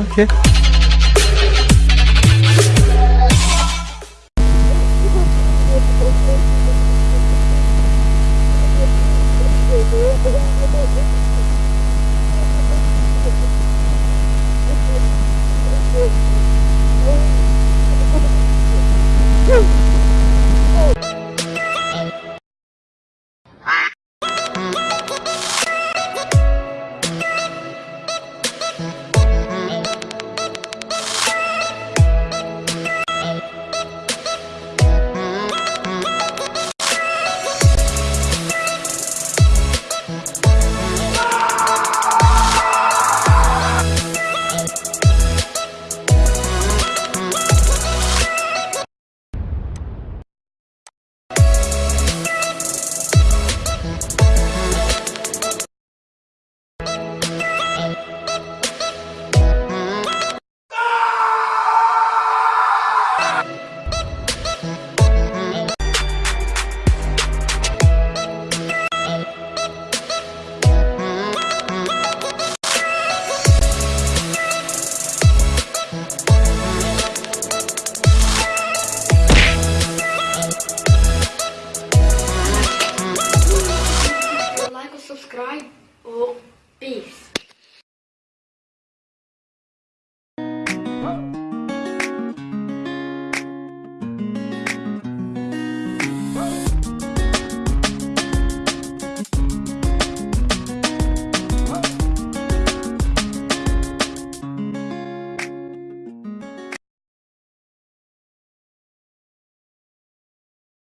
오케이. fried or beef.